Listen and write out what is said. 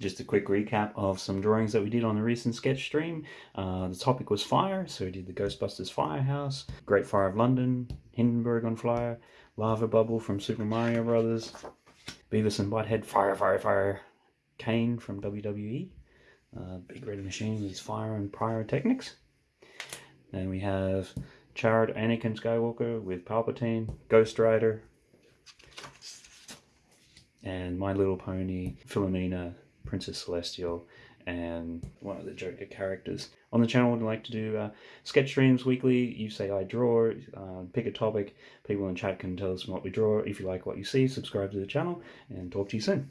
Just a quick recap of some drawings that we did on the recent sketch stream. Uh, the topic was fire, so we did the Ghostbusters Firehouse, Great Fire of London, Hindenburg on fire, Lava Bubble from Super Mario Brothers, Beavis and Butthead Fire, Fire, Fire, Kane from WWE, uh, Big Red Machine with fire and pyrotechnics. Then we have Charred Anakin Skywalker with Palpatine, Ghost Rider, and My Little Pony, Philomena, Princess Celestia, and one of the Joker characters. On the channel, we'd like to do uh, sketch streams weekly. You say I draw, uh, pick a topic. People in chat can tell us what we draw. If you like what you see, subscribe to the channel, and talk to you soon.